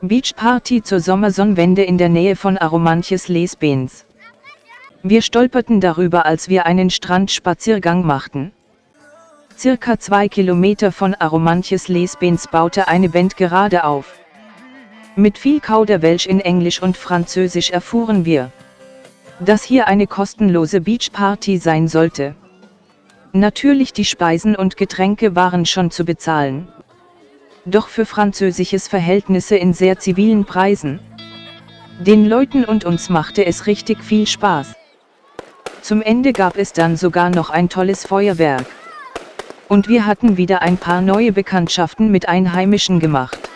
Beachparty zur Sommersonnenwende in der Nähe von Aromanches Lesbens. Wir stolperten darüber als wir einen Strandspaziergang machten. Circa zwei Kilometer von Aromanches Lesbens baute eine Band gerade auf. Mit viel Kauderwelsch in Englisch und Französisch erfuhren wir, dass hier eine kostenlose Beachparty sein sollte. Natürlich die Speisen und Getränke waren schon zu bezahlen. Doch für französisches Verhältnisse in sehr zivilen Preisen. Den Leuten und uns machte es richtig viel Spaß. Zum Ende gab es dann sogar noch ein tolles Feuerwerk. Und wir hatten wieder ein paar neue Bekanntschaften mit Einheimischen gemacht.